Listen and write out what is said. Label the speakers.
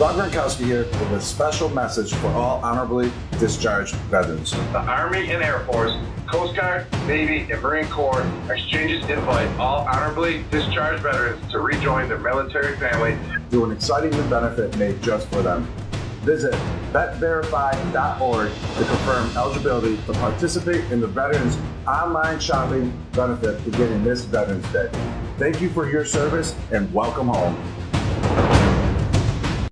Speaker 1: Rob Gronkowski here with a special message for all honorably discharged veterans.
Speaker 2: The Army and Air Force, Coast Guard, Navy, and Marine Corps exchanges invite all honorably discharged veterans to rejoin their military family
Speaker 1: through an exciting new benefit made just for them. Visit vetverify.org to confirm eligibility to participate in the Veterans Online Shopping benefit beginning this Veterans Day. Thank you for your service and welcome home.